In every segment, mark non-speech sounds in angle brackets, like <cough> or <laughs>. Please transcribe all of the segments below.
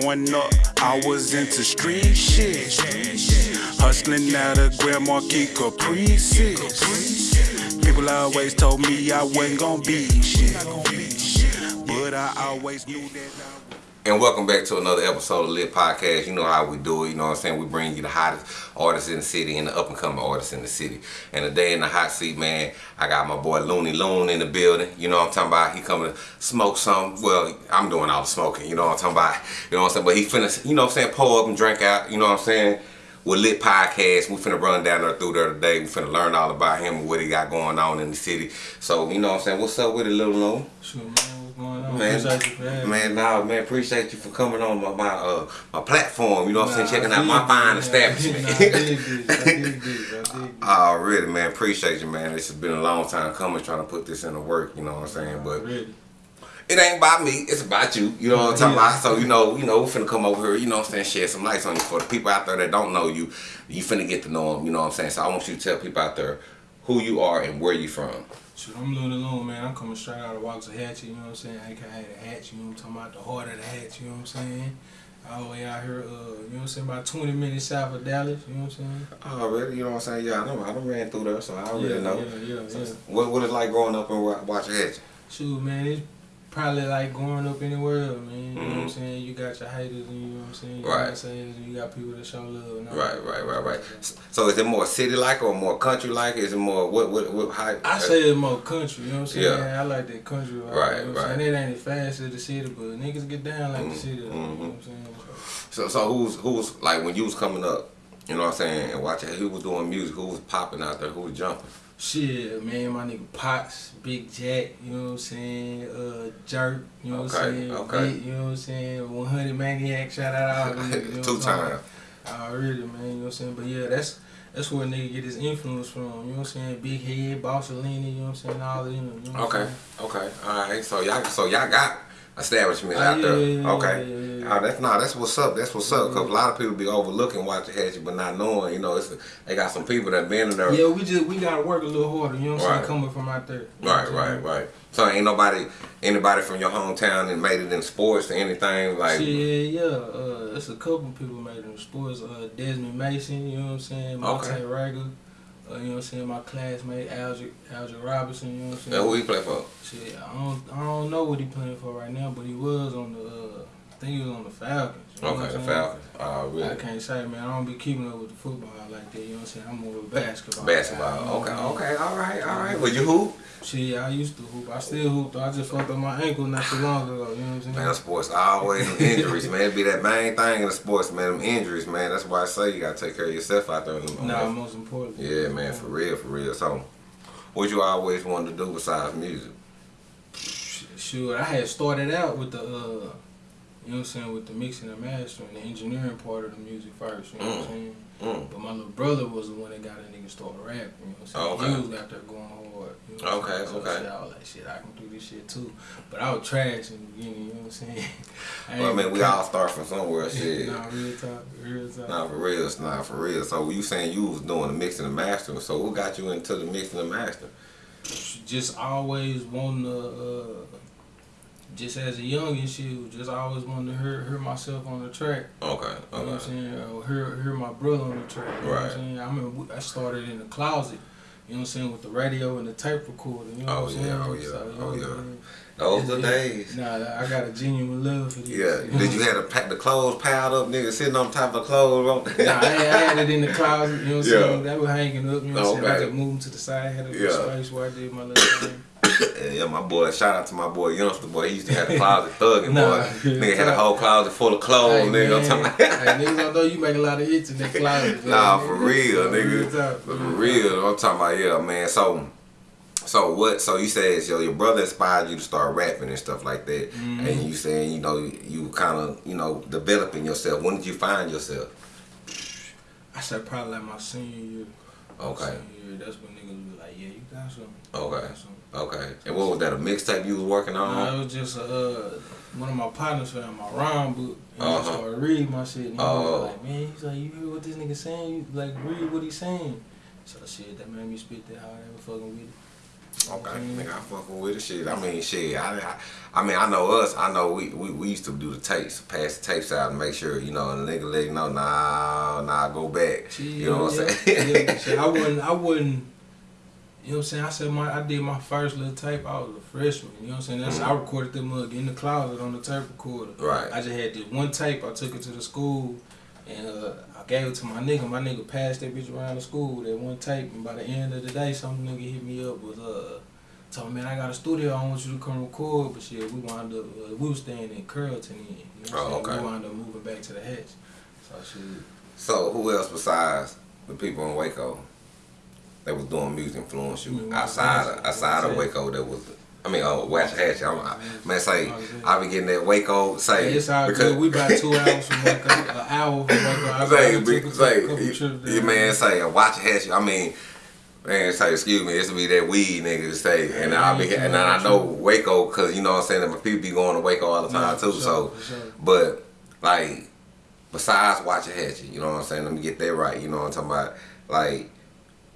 Growing up, I was into street shit. Hustling out of Grand Marquis Caprices. People always told me I wasn't gonna be shit. But I always knew that I And welcome back to another episode of Lit Podcast. You know how we do it. You know what I'm saying? We bring you the hottest artists in the city and the up and coming artists in the city. And today in the hot seat, man, I got my boy Looney Loon in the building. You know what I'm talking about? He coming to smoke some. Well, I'm doing all the smoking. You know what I'm talking about? <laughs> You know what I'm saying? But he finna, you know what I'm saying, pull up and drink out. You know what I'm saying? With Lit Podcast, we finna run down there through there today. We finna learn all about him and what he got going on in the city. So, you know what I'm saying? What's up with it, Little Loon? Sure, man. What's going on? Man, Appreciate you for man, nah, man, appreciate you for coming on my my, uh, my platform. You know what I'm saying? Checking out my fine man. establishment. <laughs> Nah, I dig this. I dig this. I dig this. Already, man, appreciate you, man. This has been a long time coming, trying to put this into work. You know what I'm saying? But Ready. it ain't about me. It's about you. You know what I'm talking Yeah. about? So you know, you know, we finna come over here. You know what I'm saying? Shed some lights on you for the people out there that don't know you. You finna get to know them. You know what I'm saying? So I want you to tell people out there who you are and where you from. Shoot, I'm Looney Loon, man. I'm coming straight out of Waxahachie, you know what I'm saying? AKA the hatch, you know what I'm talking about? The heart of the hatch, you know what I'm saying? All the way out here, uh, you know what I'm saying? About 20 minutes south of Dallas, you know what I'm saying? Already, you know what I'm saying? Yeah, I know. I done ran through there, so I already yeah, know. Yeah, yeah, yeah. What what it's like growing up watching Hatch? Shoot, man, it's probably like growing up anywhere, man. You know what I'm Mhm. saying? You got your haters and you know what I'm saying? You Right. got and you got people that show love. and Right, right, right, right. So is it more city like or more country like? Is it more what what what how I say it's more country, you know what I'm saying? Yeah. I like that country. vibe, Right, you know right. Saying? It ain't as fast as the city, but niggas get down like Mhm, the city. You know what I'm saying? so so who's who's like when you was coming up, you know what I'm saying, and watching who was doing music, who was popping out there, who was jumping. Shit, man, my nigga Potts, Big Jack, you know what I'm saying? Uh, Jerk, you know what I'm saying? okay. Vic, you know what I'm saying? 100 Maniac, shout out all niggas, you know <laughs> Two times. Already, man, you know what I'm saying? But yeah, that's that's where a nigga get his influence from, you know what I'm saying? Big Head, Bossalini, you know what I'm saying? All of them, you know what I'm Okay, okay, all right. So y'all so y'all got establishments Oh, out yeah, there. yeah, okay. yeah. Oh, that's not that's what's up. That's what's up. Cause a lot of people be overlooking Waxahachie, but not knowing. You know, it's they got some people that been in there. Yeah, we just we gotta work a little harder. You know what I'm Right. saying? Coming from out there. You Right, right, right. So ain't nobody, anybody from your hometown that made it in sports or anything like. Yeah, yeah, uh, it's a couple people made it in sports. Uh, Desmond Mason, you know what I'm saying? Monte Okay. Rager, uh, you know what I'm saying? My classmate Alger, Alger Robinson, you know what I'm saying? who he play for? Shit, I don't, I don't know what he playing for right now, but he was on the, uh, I think he was on the Falcons. You know what Okay, the? Falcons. Oh, I can't say, man. I don't be keeping up with the football like that. You know what I'm saying? I'm more of a basketball. Basketball. guy, you know Okay, what I mean? okay, all right, all right. Well, you hoop? See, I used to hoop. I still hoop. though. I just fucked up my ankle not too long ago. You know what I'm saying? Man, sports always injuries, man. It be that main thing in the sports, man. Them injuries, man. That's why I say you gotta take care of yourself out there. Nah, most important. Yeah, man, for real, for real. So, what you always wanted to do besides music? Sure, I had started out with the, uh, you know what I'm saying, with the mixing and mastering, the engineering part of the music first. You know what I'm Mm. saying? Mm. But my little brother was the one that got a nigga started rapping. You know what I'm saying? Okay. He was out there going hard. You know what I'm Okay. So okay. I was like, shit, I can do this shit too. But I was trash in the beginning. You know what I'm saying? <laughs> Well, I mean, we all start from somewhere, <laughs> shit. Nah, real talk, real talk. Nah, for real, it's not for real. So you saying you was doing the mixing and mastering. So who got you into the mixing and mastering? just always wanting to, uh, just as a youngin' shit, just always wanted to hear, hear myself on the track. Okay, You know what I'm saying? Or hear, hear my brother on the track. You know what I'm saying? I remember I started in the closet. You know what I'm saying? With the radio and the tape recorder. You know oh, oh, oh, what I'm yeah, saying? oh, yeah, oh, know, yeah. man. Those the days. Nah, I got a genuine love for this. Yeah. Did you have to pack the clothes piled up, nigga, sitting on top of the clothes? Nah, I had, I had it in the closet, you know what I'm <laughs> Yeah. saying? That was hanging up, you know what I'm saying? I Okay. just moved to the side, had a Yeah. space where I did my little thing. <coughs> yeah, my boy. Shout out to my boy Youngster boy. He used to have the <laughs> closet thugging Nah, boy. Nigga had a whole closet full of clothes, Hey, nigga. I'm talking hey, niggas don't know you make a lot of hits in that closet. <laughs> Nah, man. for real, nigga. For real, I'm talking about yeah, man. So, so what? So you said yo, your brother inspired you to start rapping and stuff like that, Mhm. and you saying you know you kind of you know developing yourself. When did you find yourself? I said probably like my senior year. Okay, Senior year, that's when niggas was like, yeah, you got something. You okay, got something. Okay. And what was that? A mixtape you was working on? it was just uh, one of my partners found my rhyme book and Uh-huh. he started reading my shit. And he Oh. was like, man, he's like, you hear what this nigga saying? You like read what he's saying. So shit, that made me spit that hard. I was fucking with it. Okay, Mhm. nigga, I fucking with the shit. I mean, shit. I, I, I mean, I know us. I know we, we, we used to do the tapes, pass the tapes out and make sure you know, and the nigga let you know, nah, nah, go back. you know what I'm saying? yeah, shit, I wouldn't, I wouldn't. You know what I'm saying? I said my, I did my first little tape. I was a freshman. You know what I'm saying? That's I recorded them mug in the closet on the tape recorder. Right. I just had this one tape. I took it to the school, and uh, I gave it to my nigga. My nigga passed that bitch around the school. That one tape, and by the end of the day, some nigga hit me up with uh. Told me, man, I got a studio. I want you to come record, but shit, we wound up, uh, we was staying in Carrollton. Then, you know what Oh, I'm saying? okay. We wound up moving back to the Hatch. So shit. So who else besides the people in Waco that was doing music influence you Mm, outside of, outside of Waco that was I mean oh Waxahachie I'm, I, man say. I be getting that Waco say it's all because good. We about two hours from Waco, an hour from Waco. I say, be, say, you, man say watch hatch. I mean, man say excuse me. It's to be that weed nigga to say, and I be and I know Waco because you know what I'm saying that my people be going to Waco all the time Yeah, too. for so, sure, sure. but like besides Waxahachie, you know what I'm saying. Let me get that right. You know what I'm talking about. Like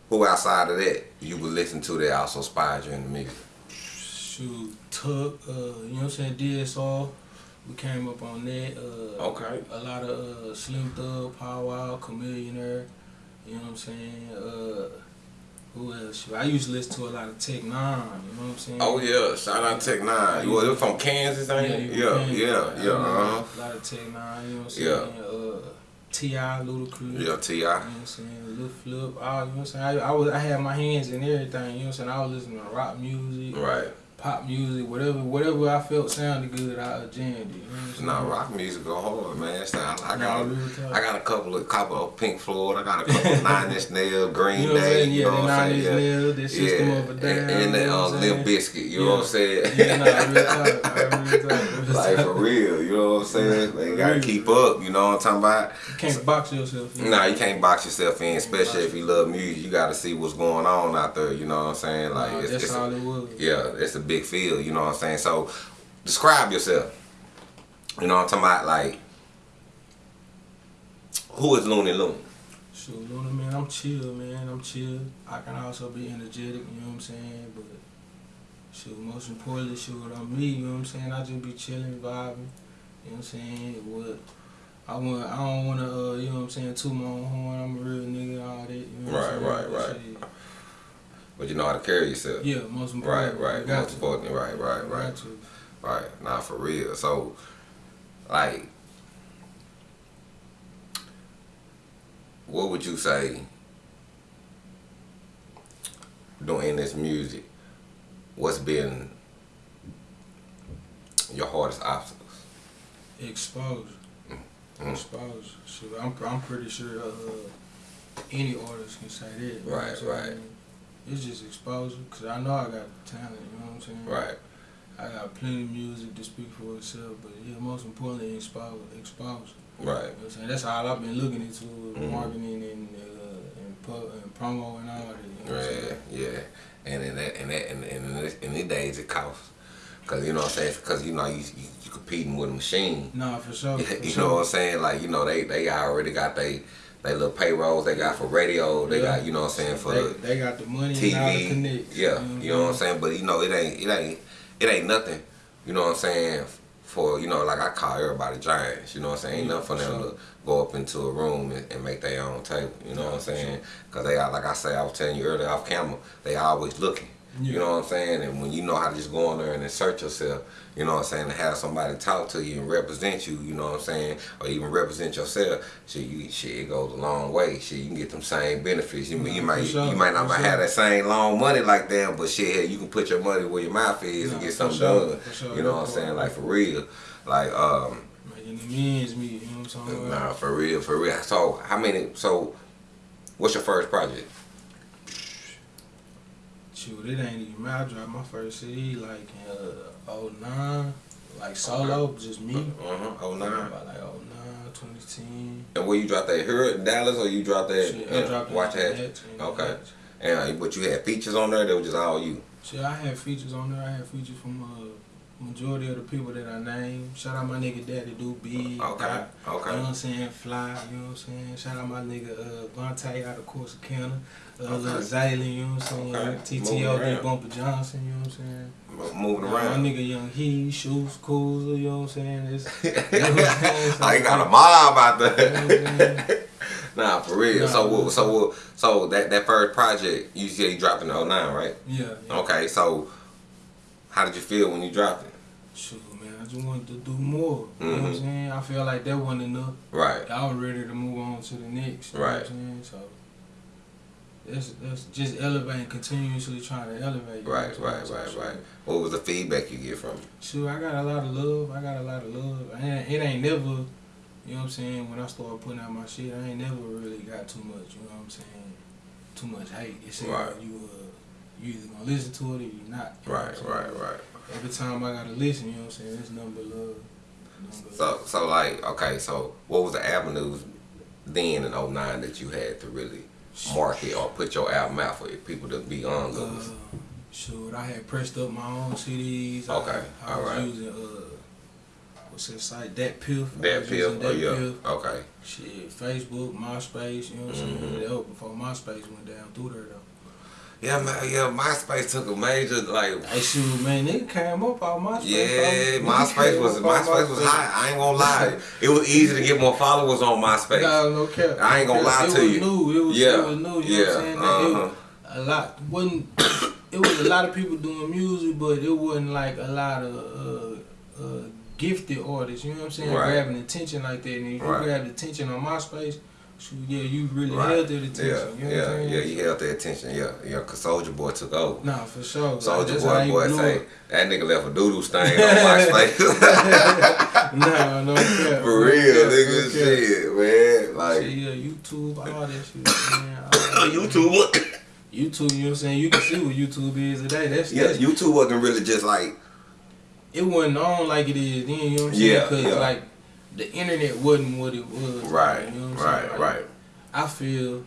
who outside of that you would listen to that also inspired you in the music. Shoot, Tuck, uh, you know what I'm saying, DSR. We came up on that. Uh, Okay. A lot of uh, Slim Thug, Paul Wall, Chamillionaire. You know what I'm saying? Uh, who else? I used to listen to a lot of Tech N9ne. You know what I'm saying? Oh yeah, shout out Tech N9ne. You was from Kansas, ain't you you? Yeah, yeah, yeah. Uh-huh. A lot of Tech N9ne. You know what I'm saying? Yeah. Uh, T.I., Ludacris. Yeah, Ti. You know what I'm saying? Lil Flip, all, you know what I'm saying? I, I, was, I had my hands in everything, you know what I'm saying? I was listening to rock music, Right. Pop music, whatever whatever I felt sounded good, I jammed it. You know what I'm saying? Nah, rock music go hard, man. It's not, I Nah, got, talk. I got a couple of couple of Pink Floyd. I got a couple of <laughs> Nine Inch Nails, Green You know Day. You Yeah, know what I'm Nine saying? Inch Yeah. Nails, the System yeah. of a Down. and, and that um, Limp? Bizkit. You know what I'm saying? Yeah, nah, real talk. <laughs> Real like for real, you know what I'm saying? They gotta keep up. You know what I'm talking about? You can't box yourself. in. Nah, you can't box yourself in, especially if you love music. You got to see what's going on out there. You know what I'm saying? Like Nah, it's, that's it's all a, it was. yeah, it's a big field. You know what I'm saying? So describe yourself. You know what I'm talking about? Like who is Looney Loon? Shoot, Luna, man, I'm chill, man. I'm chill. I can also be energetic, you know what I'm saying? But, shoot, most importantly, shoot, I'm me, you know what I'm saying? I just be chilling, vibing, you know what I'm saying? What, I want, I don't want to, uh, you know what I'm saying, toot my own horn. I'm a real nigga, all that, you know what I'm Right, saying? right, right. But you know how to carry yourself. Yeah, most Right, important. right. got Most to. importantly, right, right, right. Right. Not for real. So, like, what would you say doing this music? What's been your hardest obstacles? Exposure. Mm. Exposure. Shoot, I'm, I'm pretty sure uh, any artist can say that. you know what I'm Right, right. It's just exposure, because I know I got talent, you know what I'm saying? Right. I got plenty of music to speak for itself, but yeah, most importantly, exposure. exposure. Right. You know what I'm saying? That's all I've been looking into, Mhm. marketing and, uh, and, pu- and promo and all that. You know I'm Yeah. And in that, in that, and in, in, this- in these days, it costs. Cause you know what I'm saying. Cause you know you you, you competing with a machine. Nah, for sure. <laughs> For you sure. know what I'm saying? Like, you know, they they already got they they little payrolls they got for radio, they Yeah. got, you know what I'm saying, for they, the they got the money and all the TV. connects. Yeah, you know what I'm saying? But you know, it ain't it ain't it ain't nothing, you know what I'm saying, for you know, like I call everybody giants, you know what I'm saying? Ain't nothing for them sure. to go up into a room and, and make their own table, you know what I'm saying? Cause they are like I say, I was telling you earlier off camera, they always looking. You know what I'm saying? And when you know how to just go in there and insert yourself, you know what I'm saying, and have somebody talk to you and represent you, you know what I'm saying, or even represent yourself, shit, you shit, it goes a long way. Shit, you can get them same benefits. You, Yeah, you might sure, you might not for have that same long money like them, but shit, you can put your money where your mouth is and get something sure, done. sure. You know what I'm saying? Like for real. Like um Making the men's meet, you know what I'm about? nah, for real, for real. So how many so what's your first project? Shoot, it ain't even me. I dropped my first CD like in uh, 09, like solo, just me. Uh-huh. Oh nine. About like 09, 2010. And where you dropped that here in Dallas or you dropped that Shit, I dropped Watch? Hatch, Okay. And uh, but you had features on there that was just all you. Shit, I had features on there. I had features from uh, majority of the people that I name. Shout out my nigga Daddy Do Big. Okay, Doc, You know what I'm saying? Fly, you know what I'm saying? Shout out my nigga uh, Vontae out of Corsicana. Uh, Okay. Lil Zaylen, you know what I'm saying? Okay. TTO, around. Bumper Johnson, you know what I'm saying? Moving My nigga Young He, Shoes, Cools, you know what I'm saying? It's, <laughs> you know what I'm saying? <laughs> I got a mob out you know what I'm there. <laughs> nah, for real. Nah, so, nah. so, so that that first project you said you dropped in 09, right? Yeah, yeah. Okay, so how did you feel when you dropped it? Shoot, man, I just wanted to do more. You know what I'm Mhm. saying? I feel like that wasn't enough. Right. I was ready to move on to the next. You know Right. what I'm saying? So that's that's just elevating, continuously trying to elevate. you know Right, right, right, right. What was the feedback you get from it? Shoot, I got a lot of love. I got a lot of love. I ain't, it ain't never, you know what I'm saying, when I started putting out my shit, I ain't never really got too much, you know what I'm saying, too much hate. It's either Right. you uh, you either gonna listen to it or you're not. you Right, right, right. Every time I gotta listen, you know what I'm saying, it's number love. So, so like, okay, so what was the avenues then in 09 that you had to really market or put your album out for people to be on Uh, loose? shoot, I had pressed up my own CDs. Okay, I, I was alright. using uh, what's that site? DatPiff. That using Oh, yeah. Piff. Okay. Shit, Facebook, MySpace. You know what I'm Mhm. saying? That was before MySpace went down through there though. Yeah, man, yeah, MySpace took a major, like, Hey, shoot, man, nigga came up on MySpace. yeah, MySpace was, MySpace was hot. I ain't gonna lie. <laughs> It was easy to get more followers on MySpace. No, no cap. I ain't gonna lie to it you. Was new. It was, Yeah, it was new. You know yeah, what I'm saying? Uh-huh. was a lot wasn't. it was a lot of people doing music, but it wasn't like a lot of uh, uh, gifted artists. You know what I'm saying? Right. Grabbing attention like that, and if Right. you grabbed attention on MySpace, yeah, you really Right. held that attention. Yeah, you know yeah, what yeah, you held their attention. Yeah, yeah, cause Soulja Boy took over. Nah, for sure. Soulja that's how Boy, you boy say that nigga left a doodoo stain on MySpace. <laughs> <laughs> nah, no cap. For real, cap, nigga, no cap. shit, man. Like Shit, yeah, YouTube, all that shit, man. <laughs> all that. YouTube. YouTube, you know what I'm saying? You can see what YouTube is today. That's, Yeah, that's YouTube wasn't really just like it wasn't on like it is then, you know what I'm saying? Yeah, Because yeah. like the internet wasn't what it was. right, You know what I'm right? Like, right. I feel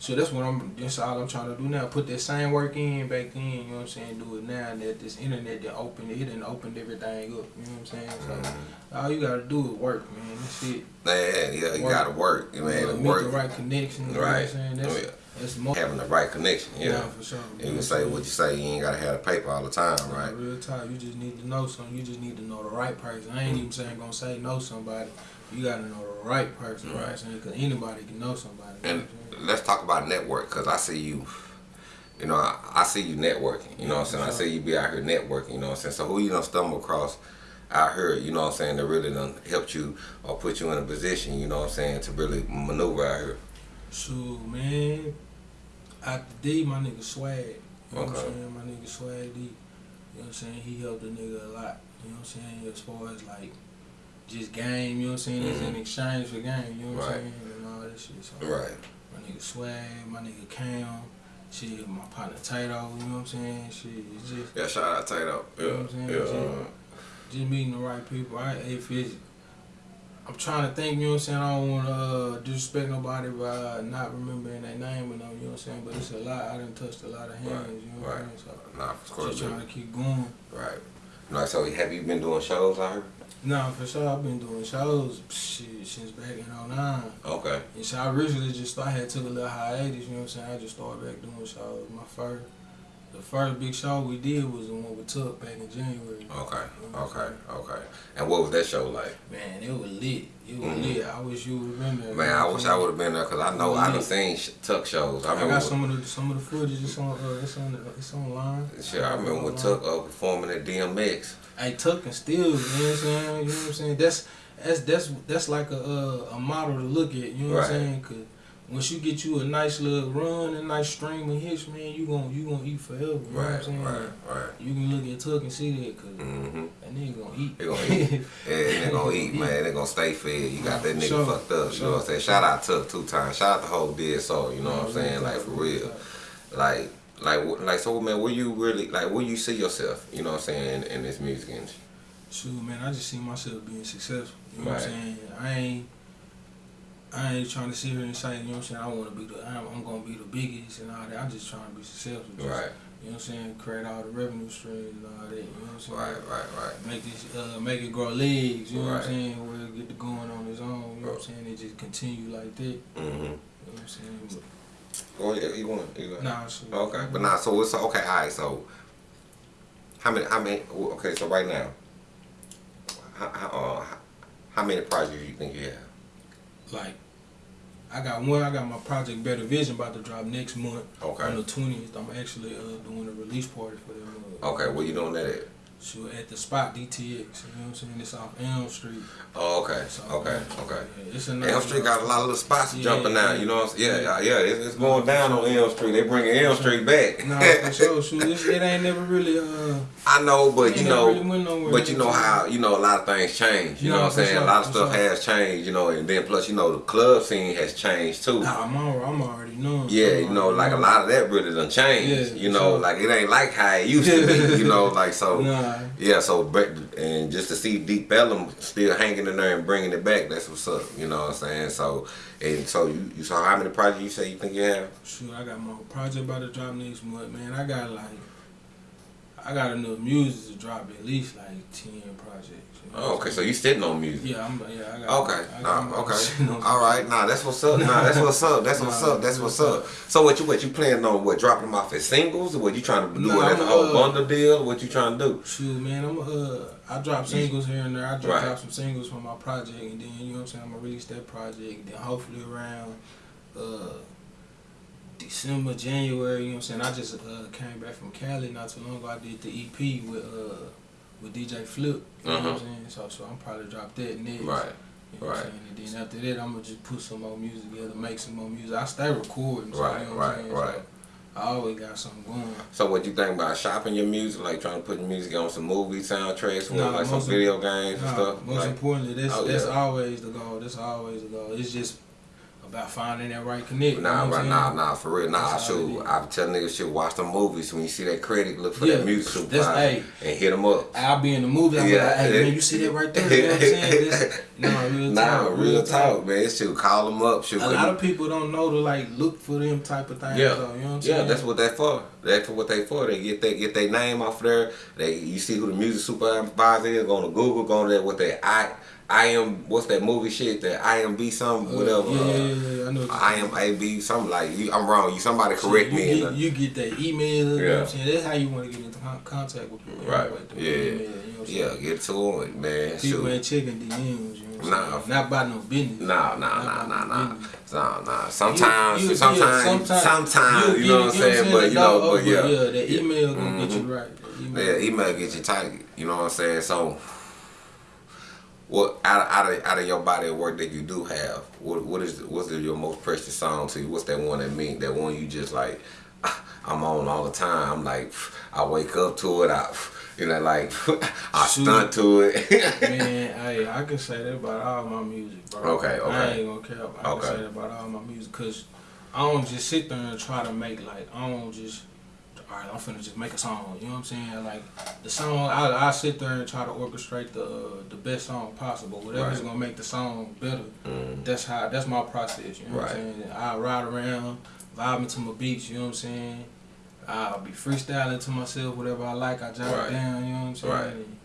so that's what I'm that's all I'm trying to do now. Put that same work in back then, you know what I'm saying? Do it now that this internet that opened it and opened everything up, you know what I'm saying? So Mm-hmm. all you gotta do is work, man. That's it. Man, yeah, you Work. gotta work, man. To make work, the right connection, you know what right. I'm saying? That's Oh, yeah. That's more having the right connection. Yeah, Nah, for sure. you say what you say. You ain't gotta have the paper all the time, Right. right? Real talk. You just need to know something. You just need to know the right person. I ain't even saying gonna say know somebody. You gotta know the right person. What saying? Because anybody can know somebody. And let's talk about network, cause I see you. You know, I, I see you networking. You know what I'm saying? I see you be out here networking. You know what I'm saying? So who you gonna stumble across out here? You know what I'm saying? That really done helped you or put you in a position. You know what I'm saying? To really maneuver out here. Shoot, man. After D, my nigga Swag. You know what I'm saying? My nigga Swag D. You know what I'm saying? He helped the nigga a lot. You know what I'm saying? As far as like just game, you know what I'm saying? It's in exchange for game, you know what Mm-hmm. Right. I'm saying? And all that shit. So Right. my nigga Swag, my nigga Cam, shit, my partner Tato, you know what I'm saying? Shit, it's just Yeah. Shout out Tato. You know what I'm saying? Yeah. Yeah. just meeting the right people. I if it's I'm trying to think, you know what I'm saying? I don't want to uh, disrespect nobody by not remembering their name you know what I'm saying? But it's a lot. I done touched a lot of hands, Right, you know what right. I'm saying? So Nah, of course. just trying to keep going. Right. Like, so have you been doing shows out here? Nah, for sure, I've been doing shows shit, since back in 09. Okay. And so I originally just I had took a little hiatus, you know what I'm saying? I just started back doing shows. My first, the first big show we did was the one we took back in January. Okay. What I'm Okay. Okay. And what was that show like? Man, it was lit. It was Mhm. lit. I wish you would have been there. Man, I wish I would have been there because I know I done seen sh- Tuck shows. I I, remember. got some of the some of the footage. It's on. Uh, it's on. It's online. Shit, I remember when Tuck uh, performing at DMX. Hey, Tuck and still, you know what I'm saying? You know what I'm saying? That's that's that's that's like a uh, a model to look at. You know what Right. I'm saying? Cause once you get you a nice little run, and nice stream of hits, man, you gon' you gonna eat forever. You know what I'm Right, saying? right, right. You can look at Tuck and see that, cause Mm-hmm. that nigga gonna eat. They gonna eat. <laughs> Yeah, they gonna eat, man. They gonna stay fed. You got that nigga Sure, fucked up. You sure. know what I'm saying? Shout out Tuck two times. Shout out the whole soul. You know what I'm saying? Like for real. Like, like, like. So, man, where you really like? Where you see yourself? You know what I'm saying? In, in this music industry. Shoot, man, I just see myself being successful. You know what I'm saying? I ain't, I ain't trying to sit here and say, you know what I'm saying? I want to be the, I'm, I'm gonna be the biggest and all that. I'm just trying to be successful. Just Right. You know what I'm saying? Create all the revenue streams and all that. You know what I'm saying? Right, right, right. Make this, uh, make it grow legs. You know what I'm saying? Where it get to going on its own. You know what I'm saying? It just continue like that. You Mm-hmm. know what I'm saying? Oh yeah, you want you want. nah, so, Okay, but nah. So it's okay. All right. So how many? How many? Okay. So right now, how how, uh, how many projects do you think you have? like I got one. I got my project Better Vision about to drop next month Okay. on the twentieth. I'm actually uh, doing a release party for them. Uh, Okay. Where you doing that at? So at the spot DTX. You know what I'm saying? It's off Elm Street. Oh, okay. So, Okay. Okay. yeah, It's a Elm Street got a lot of little spots Yeah, jumping now. yeah. You know what I'm saying? Yeah, yeah, yeah. It's, it's going down on Elm Street. They bringing Elm Street back. Nah, for sure. <laughs> Shoot, it ain't never really. Uh, I know, but you know, really went nowhere. but you know how you know a lot of things change. You know what I'm saying? sure, a lot of stuff sure. has changed. You know, and then plus you know the club scene has changed too. nah, I'm, al- I'm already knowing. Yeah, you know, like a lot of that really done changed. Yeah, you know, sure. like it ain't like how it used to be. You <laughs> know, like so. Nah, Yeah, so and just to see Deep Ellum still hanging in there and bringing it back, that's what's up. You know what I'm saying? So and so you, you saw how many projects you say you think you have? shoot, I got my project about to drop next month, man. I got like, I got enough music to drop at least like ten projects. you know Oh, okay, so you sitting on music. Yeah, I'm. Yeah, I got. Okay, I got- nah, I'm about to okay, all right, nah, that's what's up, nah, that's what's up, that's <laughs> what's up, that's what's up. So what you what you planning on? What dropping them off as singles, or what you trying to do Nah, as a whole uh, bundle deal? What you trying to do? Shoot, man, I'm uh, I drop singles here and there. I drop, Right. drop some singles from my project, and then you know what I'm saying. I'm gonna release that project. Then hopefully around uh December, January, you know what I'm saying. I just uh came back from Cali not too long ago. I did the EP with uh with DJ Flip. You know what I'm Uh-huh. saying. So so I'm probably drop that next. Right. You know what I'm right. saying? And then after that, I'm gonna just put some more music together, make some more music. I stay recording. So, Right, you know what right, I'm saying? right. So I always got something going. So what you think about shopping your music, like trying to put your music on some movie soundtracks, Nah, like some video games and stuff? Most Like, importantly, that's Oh, that's yeah. always the goal. That's always the goal. It's just about finding that right connect. Nah, you know right, nah, nah, for real, nah. That's Shoot. I tell niggas should watch the movies when you see that credit, look for Yeah, that music supervisor hey. and hit them up. I'll be in the movie. I'm Yeah. like, hey man, you see that right there? You know what I'm saying? This, <laughs> nah, real Nah, talk. real talk, man. Shoot, call them up. Shoot, A lot of people don't know to like look for them type of things. Yeah, though, you know what I'm yeah, saying? that's what they for. That's what they for. They get they get their name off there. They you see who the music supervisor is. Go to Google. Go to that with their I I am what's that movie shit? That I am be something Uh, whatever. Uh, yeah, yeah, yeah. I know. I am A B something like you. I'm wrong. You somebody So correct you me. Get, the- you get that email. You know what Yeah. I'm saying? That's how you want to get into contact with people. Right. through Yeah. email, you know yeah, saying? get to it, man. People Shoot. ain't checking DMs. You know what Nah. saying? Not by no business. Nah, nah, nah, nah, nah. Nah, nah. Sometimes, You- you- sometimes, yeah, sometimes, you know what I'm saying? But you know, but yeah, yeah, that email gonna get you right. Yeah, email get you tight. You know what I'm saying? So, what out of, out of out of your body of work that you do have, what what is what's the, your most precious song to you? What's that one that mean? That one you just like, <laughs> I'm on all the time. I'm like, I wake up to it. I, <laughs> you know, like <laughs> I Shoot. stunt to it. Man, hey, I can say that about all my music, bro. Okay, okay. I ain't gonna care. I Okay. can say that about all my music, cause I don't just sit there and try to make like I don't just. All right, I'm finna just make a song. You know what I'm saying? Like the song, I I sit there and try to orchestrate the uh, the best song possible. Whatever's Right. gonna make the song better. Mm, That's how. That's my process. You know what I'm saying? I ride around, vibing to my beats. You know what I'm saying? I'll be freestyling to myself, whatever I like. I jot Right. it down. You know what I'm saying? Right. And,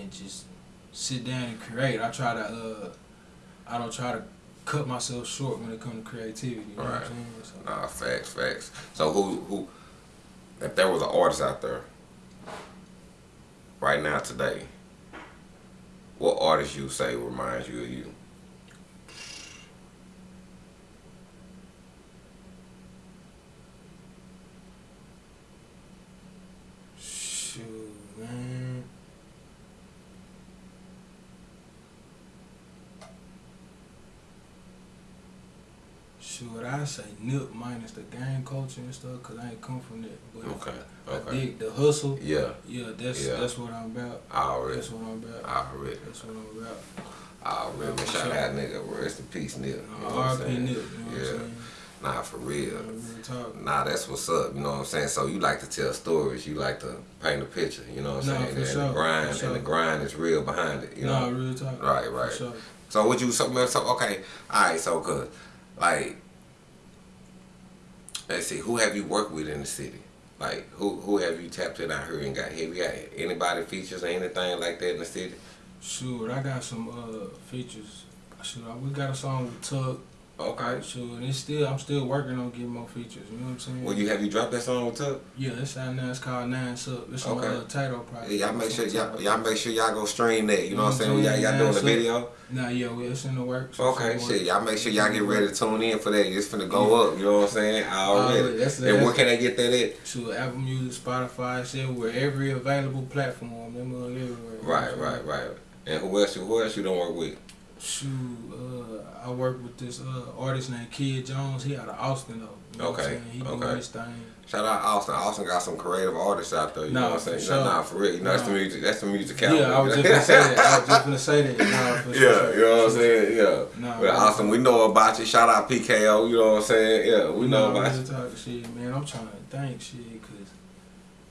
and just sit down and create. I try to. Uh, I don't try to cut myself short when it comes to creativity. You know what Right. I'm saying? So, Nah, facts, facts. So who who if there was an artist out there right now today, what artist you say reminds you of you? shoot, man. Shoot, I say Nip minus the gang culture and stuff, cause I ain't come from that. But Okay, I okay. dig the hustle. Yeah, Yeah, that's Yeah. that's what I'm about. already, That's what I'm about. already, That's what I'm about. already. For Shout out nigga, rest in peace, Nip. You know what I'm saying? Nip, you know what Yeah. Nah, for real. Nah, that's what's up. You know what I'm saying. So you like to tell stories. You like to paint a picture. You know what I'm Nah, saying. for and sure, the grind sure. and the grind is real behind it. You nah, know. real talk. Right, right. sure. So what you so, so okay, all right, so cause like let's see, who have you worked with in the city? Like who who have you tapped in out here and got have you got anybody features or anything like that in the city? Shoot, I got some uh features. Shoot, we got a song with Tuck. Okay. Shoot, and it's still I'm still working on getting more features. You know what I'm saying? Well, you have you dropped that song with Tuck? yeah, it's out now. It's called Nine Sub. It's on Okay. uh, title project. Yeah, y'all make sure y'all, y'all make sure y'all go stream that. You know what I'm saying? Y'all, y'all doing the video. Nah, yeah, well, it's in the works. Okay, shit. Y'all make sure y'all get ready to tune in for that. It's finna go up. You know what I'm saying? Already. Already, that's- and where can I get that at? to Apple Music, Spotify, shit, where every available platform, them everywhere. Right, right, right. And who else? Who else you don't work with? Shoot, uh, I work with this uh, artist named Kid Jones. He out of Austin though. You know what I'm Okay, saying? He okay. doing his thing. Shout out Austin. Austin got some creative artists out there. You Nah, know what I'm saying? sure. Nah, nah, for real. You know that's the music. That's the music Yeah, I was just gonna say that. I was just gonna say that. Nah, for <laughs> Yeah, sure. you know what I'm saying? Yeah. Nah, but Austin, we know about you. Shout out PKO. You know what I'm saying? Yeah, we know nah, about you. shit, man. I'm trying to think shit, cause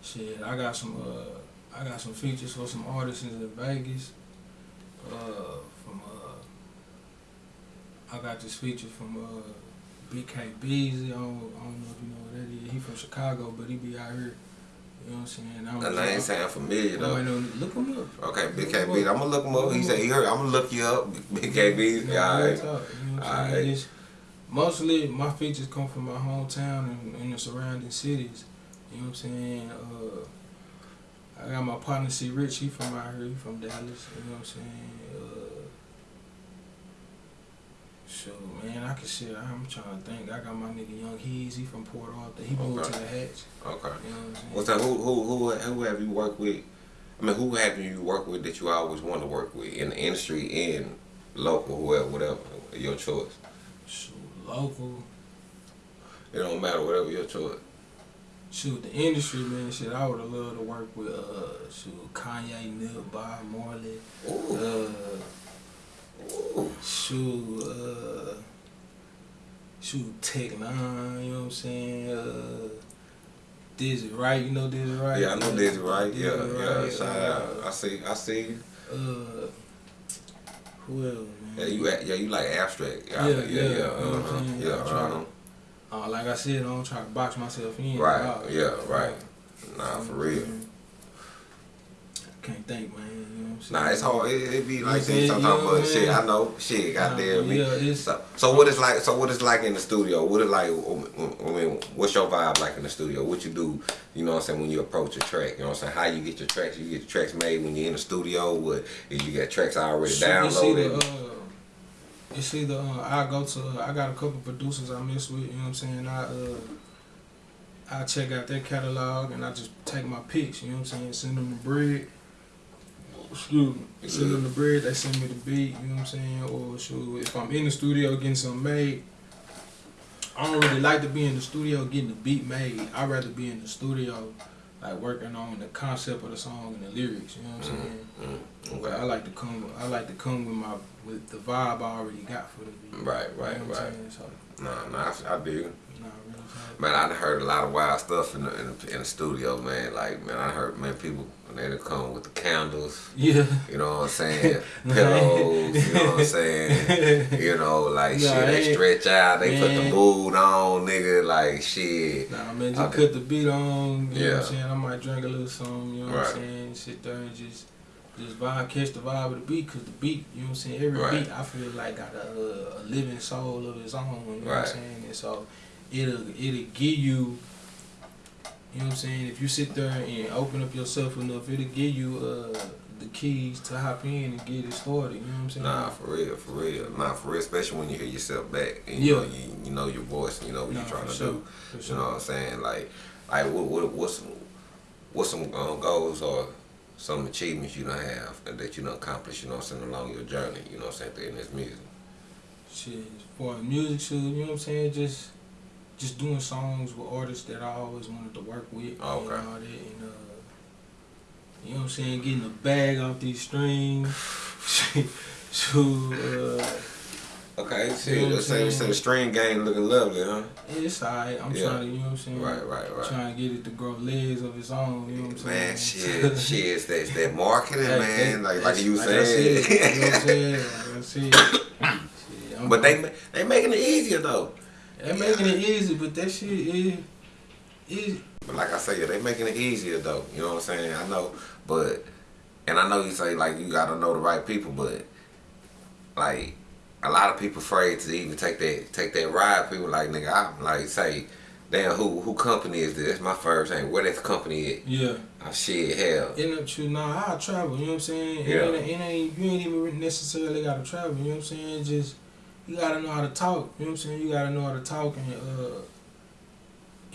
shit, I got some uh, I got some features for some artists in Vegas. Uh, I got this feature from uh, BK Beasley. I don't, I don't know if you know what that is. He from Chicago, but he be out here. You know what I'm saying? I That name sound familiar though. Look him up. Okay, Big KB. I'm gonna look him up. He said he heard. I'm gonna look you up. Big KB. Alright. talk, you know what Alright. It's- Mostly my features come from my hometown and, and the surrounding cities. You know what I'm saying? Uh, I got my partner C Rich, he from out here, he from Dallas, you know what I'm saying? Uh, Sure, man, I can shit. I'm trying to think. I got my nigga Young Hees, he from Port Arthur. He moved Okay. to the Hatch. Okay. You know what I'm saying? What's that? Who who who who have you worked with? I mean, who have you worked with that you always want to work with in the industry and local, whoever, whatever, your choice. Shoot, local. It don't matter, whatever your choice. Shoot, the industry, man, shit, I would have loved to work with, uh, shoot, Kanye, Nip, Bob Marley, Ooh, uh. Shoot, uh, shoot, Tech N9ne, you know what I'm saying, uh, Dizzy Wright, you know Dizzy Wright? Yeah, I know Dizzy, right? Dizzy Yeah, yeah. Wright, Shout uh, out. I see. I see. Uh, who else, man? Yeah, you yeah you like abstract. Yeah, Yeah, yeah, yeah. yeah, you know what I'm saying? Yeah, I. Uh, like I said, I don't try to box myself in. Right, Uh, yeah, right. Nah, for real. Can't think, man. Nah, it's hard. It, it be like know this what I'm sometimes, but shit. I know. Shit, goddamn me. Yeah, it's, So, so what is like? So what is like in the studio? What is like? I mean, what's your vibe like in the studio? What you do? You know what I'm saying when you approach a track? You know what I'm saying? How you get your tracks? You get your tracks made when you're in the studio. What if you got tracks already It's either, downloaded? uh, it's either uh, I go to uh, I got a couple producers I mess with. You know what I'm saying? I uh, I check out their catalog and I just take my picks. You know what I'm saying? Send them the bread. Excuse me. Send them the bread. They send me the beat. You know what I'm saying? Or shoot, if I'm in the studio getting something made. I don't really like to be in the studio getting the beat made. I'd rather be in the studio, like working on the concept of the song and the lyrics. You know what I'm saying? Mm, But I like to come. I like to come with my with the vibe I already got for the beat. Right, You know right, what right. So, Nah, nah, I, I dig. nah, real. Man, I done heard a lot of wild stuff in the, in the in the studio, man. Like, man, I heard man people when they come with the candles. Yeah. You know what I'm saying? <laughs> Pillows. You know what I'm saying? <laughs> You know, like Nah, shit, they stretch out, they put the man. mood on, nigga, like shit. Nah, man, just Okay. cut the beat on. You know Yeah. what I'm saying? I might drink a little something. You know what I'm saying? Sit there and just. Just vibe, catch the vibe of the beat, cause the beat, you know what I'm saying. Every Right. beat, I feel like got a, a living soul of its own. You know what I'm saying? And so, it'll it'll give you, you know what I'm saying. If you sit there and open up yourself enough, it'll give you uh, the keys to hop in and get it started. You know what I'm saying? Nah, for real, for real. Nah, for real, especially when you hear yourself back and Yeah. you know you, you know your voice and you know what Nah, you're trying to sure, do. for You sure. know what I'm saying? Like, like what, what what's some what's some um, goals or some achievements you don't have and that you don't accomplish, you know what I'm saying, along your journey, you know what I'm saying, in this music. Shit, for music shoot, you know what I'm saying? Just just doing songs with artists that I always wanted to work with Okay. and all that and uh you know what I'm saying, getting a bag off these strings. <laughs> uh Okay, You shit, know what I'm let's say, let's say saying? the string game looking lovely, huh? it's alright. I'm Yeah. trying to you know what I'm saying? Right, right, right. Trying to get it to grow legs of its own, you know what I'm saying? Man, shit, <laughs> shit, it's that, it's that marketing, man. that- Like, like you like I said, you know what I'm saying? Like I said. <laughs> Shit, I'm- but they they making it easier though. They making it easy, but that shit is is But like I say, yeah, they making it easier though. You know what I'm saying? I know, but and I know you say like you gotta know the right people, but like a lot of people afraid to even take that take that ride. People like nigga, I'm like say, damn, who who company is this? That's my first thing. Where that company at? Yeah. Oh shit, hell. It ain't true. Nah, I travel. You know what I'm saying? Yeah. It, ain't, it ain't. You ain't even necessarily gotta travel. You know what I'm saying? Just you gotta know how to talk. You know what I'm saying? You gotta know how to talk and uh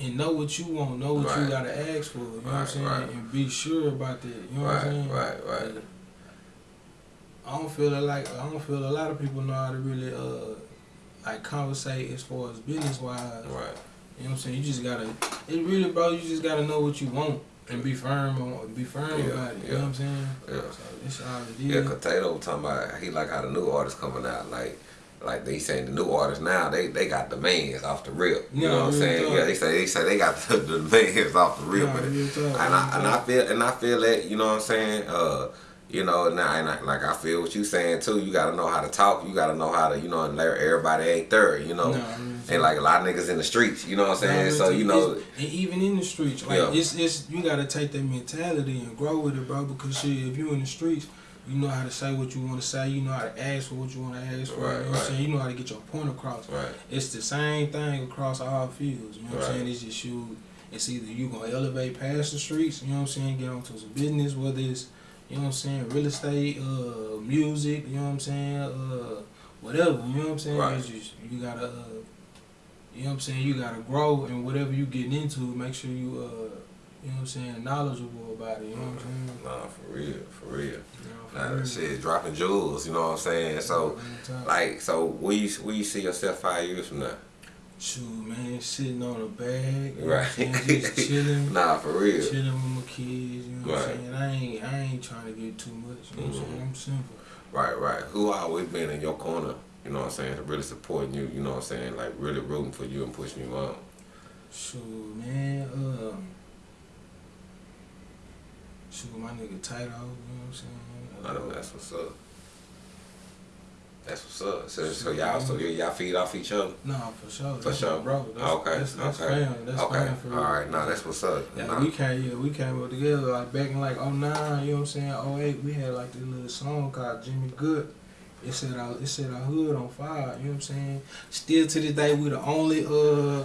and know what you want. Know what Right. you gotta ask for. You know what I'm saying? right. And be sure about that. You know what I'm saying? right, right. I don't feel like I don't feel a lot of people know how to really uh like conversate as far as business wise. Right. You know what I'm saying? You just gotta, it really, bro. You just gotta know what you want and be firm on, be firm Yeah, about it. You yeah. know what I'm saying? Yeah. So that's all it is. Yeah, cause Tato was talking about he like how the new artists coming out, like like they saying the new artists now they they got demands off the rip. You Yeah, know what I'm saying? talk. Yeah, they say they say they got <laughs> the, the demands off the rip, Nah, but talk, and I and I feel and I feel that you know what I'm saying. Uh, you know, now and I, like I feel what you saying too. You got to know how to talk. You got to know how to you know and everybody ain't third. You know, Nah, and like a lot of niggas in the streets. You know what I'm saying? Nah, so you know, and even in the streets, like Yeah. it's it's you gotta take that mentality and grow with it, bro. Because shit, if you in the streets. You know how to say what you want to say. You know how to ask for what you want to ask for. Right, you know what. I'm saying? You know how to get your point across. right, It's the same thing across all fields. You know what Right. I'm saying? It's just you. It's either you gonna elevate past the streets. You know what I'm saying? Get onto some business, whether it's you know what I'm saying, real estate, uh, music. You know what I'm saying? Uh, whatever. You know what I'm saying? Right. It's just you gotta. Uh, you know what I'm saying? You gotta grow and whatever you getting into, make sure you uh, you know what I'm saying, knowledgeable about it. You know what I'm saying? nah, for real, for real. You know, Nah, shit dropping jewels. You know what I'm saying? So. Like, so where you where you see yourself five years from now? shoot, man, sitting on a bag, you know Right. just <laughs> chilling. nah, for real. chilling with my kids, you know what I'm saying? I ain't I ain't trying to get too much, you know what I'm saying? I'm simple. Right, right. Who always been in your corner? You know what I'm saying? Really supporting you. You know what I'm saying? Like really rooting for you and pushing you on. Shoot, man, um shoot my nigga Tato, you know what I'm saying? I know that's what's up. That's what's up. So, so y'all, so y'all feed off each other. No, for sure. For That's sure. bro. That's, okay, that's, that's okay, family. That's okay. family for real. All right, nah, that's what's up. Yeah, Nah. we came yeah, we came up together like back in like 09, you know what I'm saying? 08, we had like this little song called Jimmy Good. It said our it said our hood on fire, you know what I'm saying? Still to this day we the only uh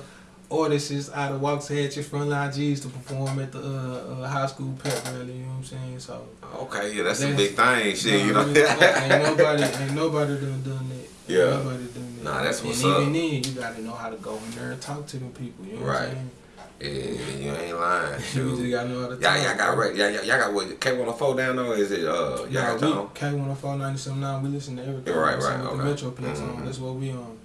artists out of Waxahachie Frontline G's to perform at the uh, uh, high school pep rally, you know what I'm saying? So Okay, yeah, that's a big thing, shit. You know. real talk, ain't nobody ain't <laughs> nobody done done that. Yeah. Nobody done that. Nah, that's and what's even up. then you gotta know how to go in there and talk to them people, you know what I'm saying? yeah, you ain't lying. <laughs> You just gotta know how to talk. y'all got right. Y'all, got what? K one hundred four down there? Or is it? Uh, y'all Nah, got we? K one hundred four ninety seven nine. We listen to everything. Right, right, okay. The Metroplex Mhm. on. That's what we on.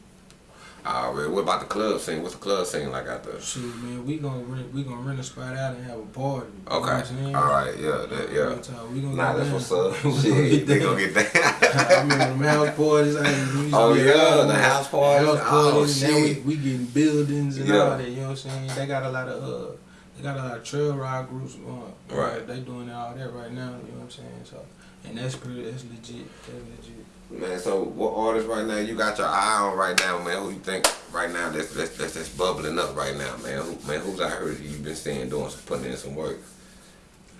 Already. What about the club scene? What's the club scene like out there? Shoot, man, we gonna rent. We gonna rent a spot out and have a party. You know Okay. what I'm saying? All right. Yeah. That, yeah. We gonna Nah, that's down. what's up. <laughs> We gonna Shit, get they down. gonna get <laughs> I that. remember them house parties. I used to Oh, yeah, out the house parties. House Oh, parties. and now we, we getting buildings and Yeah. all that. You know what I'm saying? They got a lot of uh, they got a lot of trail ride groups going. Right. They doing all that right now. You know what I'm saying? So, and that's pretty. That's legit. That's legit. Man, so what artists right now you got your eye on right now, man? Who you think right now that's that's that's, that's bubbling up right now, man? Who, man, who's out here that you've been seeing doing some putting in some work?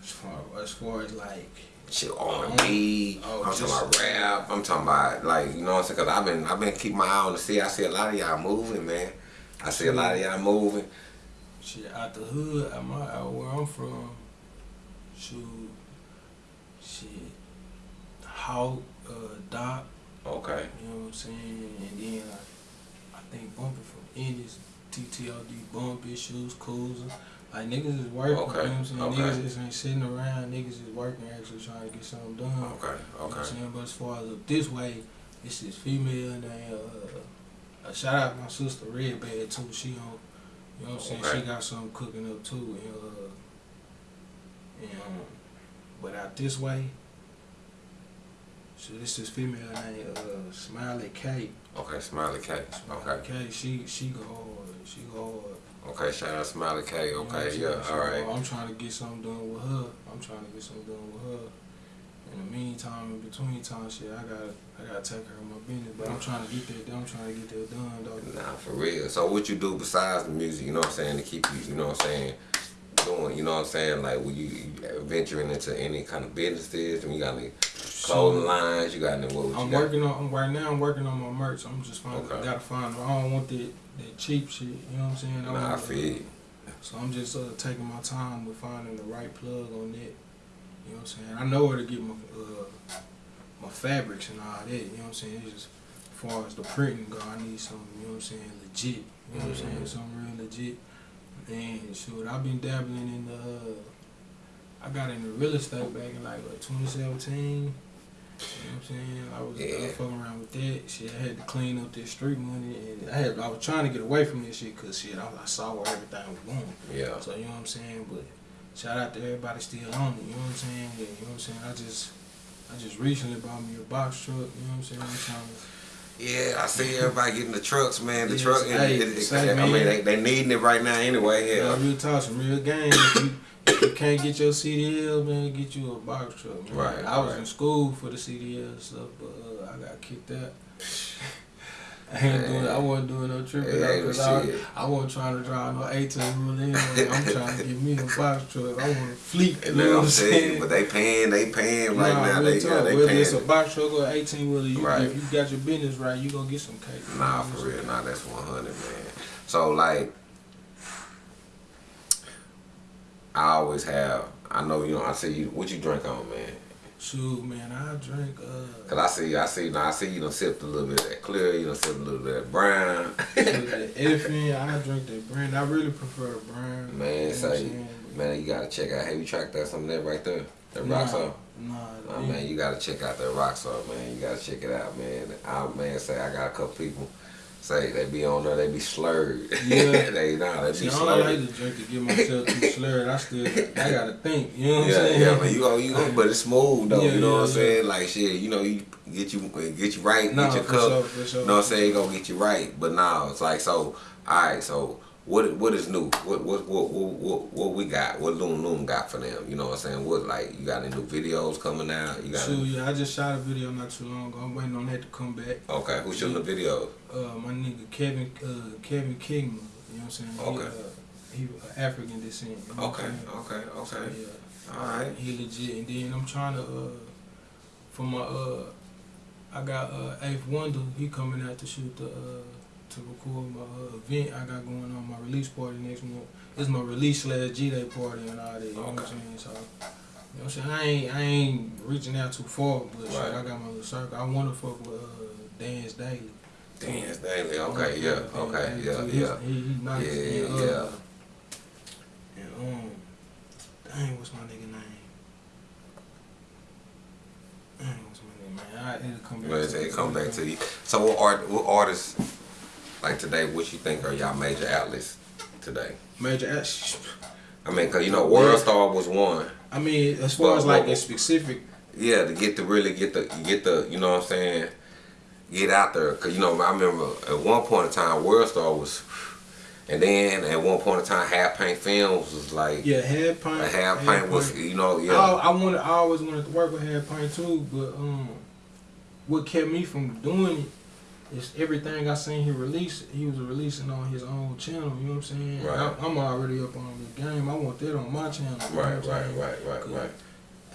As far as far as like. Shit, R and B. Oh, I'm talking about rap. I'm talking about like you know what I'm saying? Cause I've been I've been keeping my eye on the sea. I see a lot of y'all moving, man. I see a lot of y'all moving. Shit, out the hood, my out where I'm from, shoot, shit, Hawk, uh, Doc, Okay. you know what I'm saying, and then I, I think Bumpy from Indies, TTLD, Bumpy, Shoes, Cruiser, like niggas is working, Okay, you know what I'm saying, okay. niggas just ain't sitting around, niggas is working, actually trying to get something done. Okay. okay. You know what I'm saying? But as far as up this way, it's this female named uh, uh shout out my sister Red Bad too. She on you know what I'm saying? Okay. She got something cooking up too and uh and um, but out this way so this is female named uh Smiley K. Okay. Smiley K. Smiley Okay. K. She she go hard. She go hard. Okay. Shout out Smiley K. You know Okay. Yeah. All right. I'm trying to get something done with her. I'm trying to get something done with her. In the meantime, in between time, shit, I gotta, I gotta take care of my business. But I'm trying to get that done. I'm trying to get that done, though. Nah, for real. So what you do besides the music, you know what I'm saying, to keep you, you know what I'm saying, doing? You know what I'm saying? Like, were you venturing into any kind of businesses? And you got any clothing lines? You got any? What? I'm you got? working on right now. I'm working on my merch. I'm just finding. Okay. Gotta find. I don't want that that cheap shit. You know what I'm saying? Nah, I feel you. So I'm just uh, taking my time with finding the right plug on that. You know what I'm saying? I know where to get my uh, my fabrics and all that. You know what I'm saying? It's just as far as the printing go, I need something. You know what I'm saying? Legit. You know what I'm saying? Mhm. Something real legit. And shoot, I've been dabbling in the. Uh, I got into real estate back in like what, 2017. You know what I'm saying? I was, Yeah. fucking around with that shit. I had to clean up this street money, and I had I was trying to get away from this shit because shit, I, I saw where everything was going. Yeah. So you know what I'm saying? But shout out to everybody still on it. You know what I'm saying? Yeah, you know what I'm saying? I just I just recently bought me a box truck. You know what I'm saying? I'm trying to. Yeah, I see <laughs> everybody getting the trucks, man. The Yes, truck, hey, it, it, say, I mean, man. they, they needing it right now anyway. Yeah, Yeah. real talk some real game. If you, if you can't get your CDL, man, get you a box truck. Man. Right, I was right. in school for the CDL stuff, but uh, I got kicked out. <laughs> I ain't doing. I wasn't doing no tripping out because I. I wasn't trying to drive no 18 wheel in. I'm trying to get me a box truck. I want a fleet. You And know what I'm saying, saying? but they paying, they paying right Nah, now. They, yeah, they whether it's a box truck or 18 wheeler, you, Right. if you got your business right, you gonna get some cake. Know Nah, for real. Nah, that's 100, man. So, like, I always have, I know, you know, I see you, what you drink on, man? Shoot, man, I drink. Uh, Cause I see, I see, now I see you done sipped a little bit of that clear, you done sipped a little bit of <laughs> that brown. elephant, I drink that brand. I really prefer the brand. Man, you know say, man, you gotta check out, have you tracked that some of that right there? That Nah, rock salt? Nah, Oh, man, you gotta check out that rock salt, man. You gotta check it out, man. I man say I got a couple people say they be on there, they be slurred. Yeah. <laughs> they nah, they See, be I don't slurred. like to drink to get myself too slurred. I still, I gotta think. You know what I'm Yeah, saying? yeah, man. You go, you go, but it's smooth though. Yeah, you know what I'm yeah, saying? Like shit, you know, you get you get you right, Nah, get your for cup. sure, for sure. You know what I'm saying? Gonna get you right. But now it's like so. All right, so what what is new? What what what what, what, we got? What Loon Loon got for them? You know what I'm saying? What like you got any new videos coming out? You got Shoot, yeah, I just shot a video not too long ago. I'm waiting on that to come back. okay? Who's shooting the videos? Uh, my nigga Kevin, uh, Kevin Kingman. You know what I'm saying? Okay. He, uh, he African descent. You know Okay, I'm okay, So, okay. yeah. All right. He legit, and then I'm trying to uh for my uh I got uh Eighth Wonder. He coming out to shoot the uh to record my uh, event I got going on my release party next month. It's my release slash G Day party and all that. You know what I'm saying? So. You know what I'm saying? I ain't, I ain't reaching out too far, but shit, I got my little circle. I want to fuck with uh, Dance Daily. Dance daily. Okay, yeah, Dance okay, Daily, yeah, yeah. He, he nice. Yeah, and, uh, yeah. And um, dang, what's my nigga name? Dang, what's my name, man? I it'll come back. Well, to it come back to you. So what art what artists like today? What you think are y'all major outlets today? Major act- I mean, cause you know World Star was one. I mean, as far Well, as like a specific, Yeah, to get to really get the get the you know what I'm saying, get out there. Cause you know I remember at one point in time World Star was, and then at one point in time Half Pint Films was like yeah, head paint. a Half Pint was you know yeah I, I wanted, I always wanted to work with head paint too, but um, what kept me from doing it is everything I seen he release. He was releasing on his own channel. You know what I'm saying? Right. I, I'm already up on the game. I want that on my channel. right right right right right.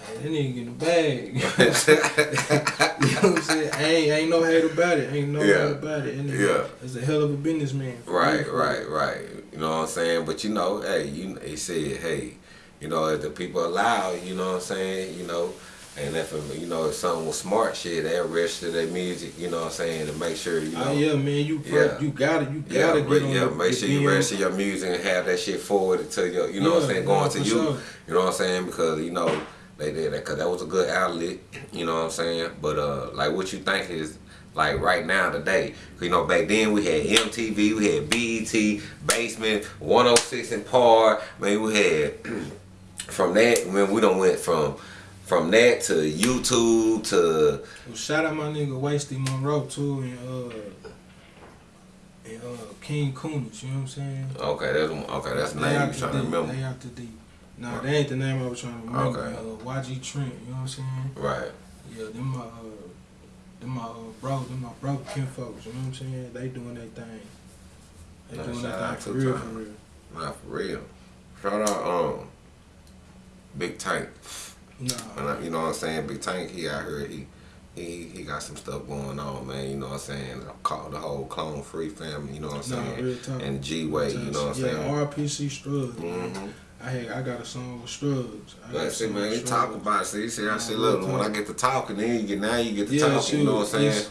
Hey, that nigga getting a bag. <laughs> you know what I'm saying? Ain't ain't no hate about it. Ain't no Yeah. hate about it. And Yeah. It's a hell of a businessman. Right, right, right. You know what I'm saying? But you know, hey, you they said, hey, you know, if the people allow, you know what I'm saying, you know, and if you know if something was smart shit, they register their music, you know what I'm saying, to make sure you know. Oh yeah, man. You Yeah. you got it. You gotta re- get on yeah, make sure you register your music and have that shit forwarded to your, you know what I'm saying, going to you. sure. You know what I'm saying? Because you know they did that because that was a good outlet. You know what I'm saying? But uh, like what you think is like right now today. you know back then we had MTV, we had BET, Basement, 106 and Park. Man, we had <clears throat> from that. Man, we don't went from from that to YouTube to Well, shout out my nigga Wasty Monroe too, and uh, and uh, King Coonage. You know what I'm saying? okay, that's okay. That's the name you trying to deep, remember. They out the deep. Nah, that ain't the name I was trying to remember. Okay. Uh, YG Trent. You know what I'm saying? Right. Yeah, them my uh, them my uh, bro, them my bro kin folks. You know what I'm saying? They doing their thing. They Nah, doing their thing for real, Tom. for real. Not for real. Shout out, um, Big Tank. Nah. And I, you know what I'm saying? Big Tank, he out here, he he he got some stuff going on, man. You know what I'm saying? Call the whole Clone Free family. You know what I'm Nah, saying? real talk. and G Way. You know what I'm yeah, saying? RPC Strugs. Mm-hmm. I had, I got a song with Strugs. I got a see, man, with you talk about it. See, see, I Nah, see, look, when I get to talking, then you get, now you get to Yeah, talking, you know what I'm saying?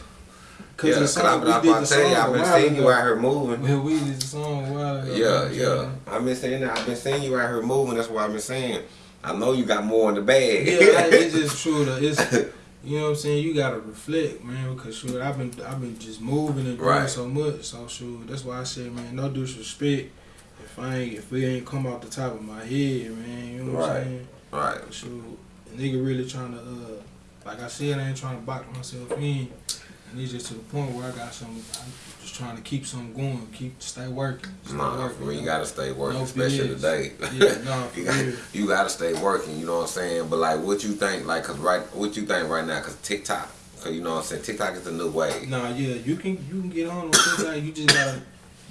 Cause yeah, the cause song, I'm, we I'm did about the to tell you, I've a been seeing you ago. out here moving. Well, we did the song a while ago. Yeah, yeah. I've been saying that. I've been seeing you out here moving. That's what I've been saying. I know you got more in the bag. Yeah, I- it's <laughs> just true. It's you know what I'm saying. You gotta reflect, man, because sure I've been I've been just moving and doing Right. so much. So sure, that's why I said, man, no disrespect. If I ain't if it ain't come off the top of my head, man, you know what Right. I'm saying. right. Sure, a nigga really trying to uh, like I said, I ain't trying to box myself in. And it's just to the point where I got some. I'm just trying to keep something going, keep stay working. Stay Nah, working, for you know? gotta stay working, No especially today. Yeah, nah, <laughs> for you, got, real. you gotta stay working. You know what I'm saying? But like, what you think? Like, cause right, what you think right now? Cause TikTok, cause you know what I'm saying. TikTok is the new way. Nah, yeah, you can you can get on TikTok. You just gotta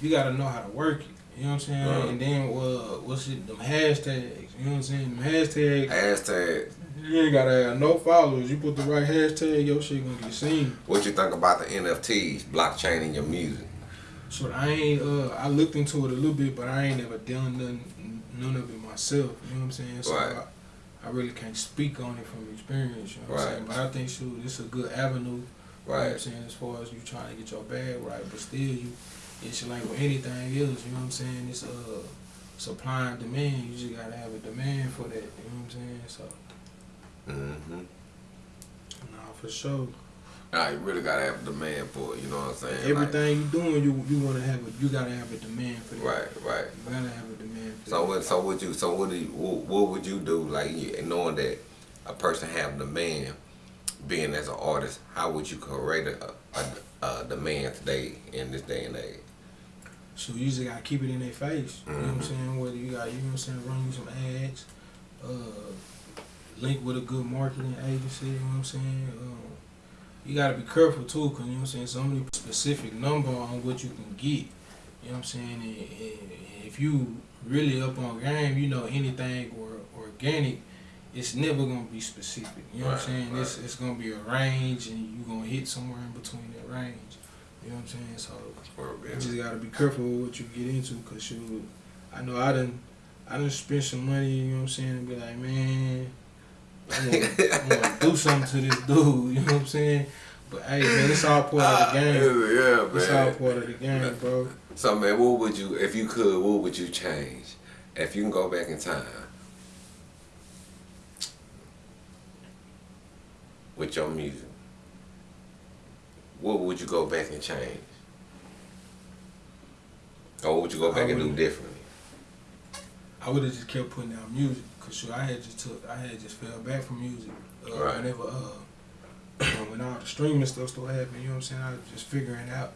you gotta know how to work it. You know what I'm saying? Right. And then uh, what's it? Them hashtags. You know what I'm saying? Them hashtags. Hashtag. You ain't gotta have no followers. You put the right hashtag, your shit gonna get seen. What you think about the NFTs, blockchain in your music? So I ain't. Uh, I looked into it a little bit, but I ain't never done none none of it myself. You know what I'm saying? So Right. I, I really can't speak on it from experience. You know what I'm Right. saying? But I think shoot, it's a good avenue. You know I'm saying? As far as you trying to get your bag right, but still you it's like with anything else, you know what I'm saying? It's uh supply and demand. You just gotta have a demand for that, you know what I'm saying? So Mm-hmm. nah for sure. Nah, you really gotta have a demand for it. You know what I'm saying? Like, Everything you doing you you wanna have a you gotta have a demand for that. right, right. You gotta have a demand for So that. what? So what you? So what do you? What, what would you do? Like you- knowing that a person have demand, being as an artist, how would you create a, a, a demand today in this day and age? So you just gotta keep it in their face. You know what I'm Mhm. saying? Whether you got, you know what I'm saying, run you some ads, uh, link with a good marketing agency, you know what I'm saying? Um, you gotta be careful too, cause you know what I'm saying, somebody specific number on what you can get. You know what I'm saying? And, and if you really up on game, you know anything or organic, it's never gonna be specific. You know what I'm saying? It's right. it's gonna be a range and you're gonna hit somewhere in between that range. You know what I'm saying? So you just gotta be careful with what you get into, cause shoot, I know I didn't, I didn't spend some money. You know what I'm saying? And be like, man, I want, I want to do something to this dude. You know what I'm saying? But hey, man, it's all part of the ah, game. yeah, It's all part of the game, bro. So man, what would you, if you could, what would you change? If you can go back in time with your music, what would you go back and change? Or would you go back and do differently? I would have just kept putting out music, cause shoot, I had just took, I had just fell back from music. Uh, Right. Whenever, uh, <clears throat> when all the streaming stuff started happening, you know what I'm saying? I was just figuring out,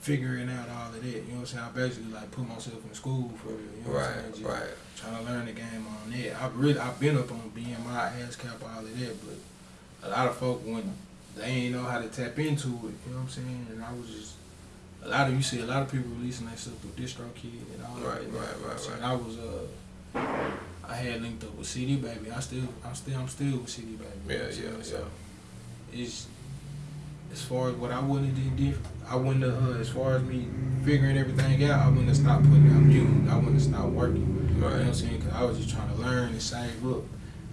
figuring out all of that. You know what I'm saying? I basically like put myself in school for real. You know what I'm saying? Right, Just right. Trying to learn the game on that. I've really, I've been up on BMI, ASCAP, all of that, but a lot of folk when they ain't know how to tap into it. You know what I'm saying? And I was just. A lot of you see a lot of people releasing their stuff through DistroKid and all Right, that. right, right, right. I was uh I had linked up with CD Baby. I still I'm still I'm still with CD Baby. you know Yeah, yeah? So it's as far as what I wouldn't have did different. I wouldn't have uh, as far as me figuring everything out, I wouldn't have stopped putting out music. I wouldn't have stopped working. You know what I'm saying? Cause I was just trying to learn and save up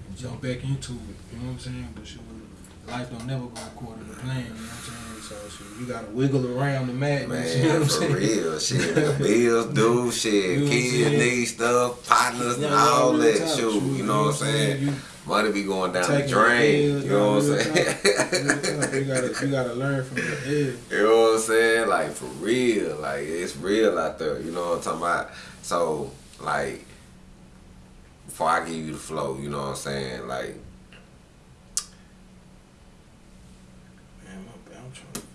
and jump back into it. You know what I'm saying? But shoot, life don't never go according to plan. You know what I'm saying? So you gotta wiggle around the madness. you know Man, what I'm for saying? real, shit. The bills due, shit. You I'm Kids need stuff, partners, and all that. talk, Shoot, you know what I'm saying? You Money be going down the drain. bills, You know what I'm saying? talk, real talk. You gotta you gotta learn from your head. You know what I'm saying? Like for real. Like it's real out there. You know what I'm talking about? So like before I give you the flow, you know what I'm saying? Like Man, my bad. I'm trying to find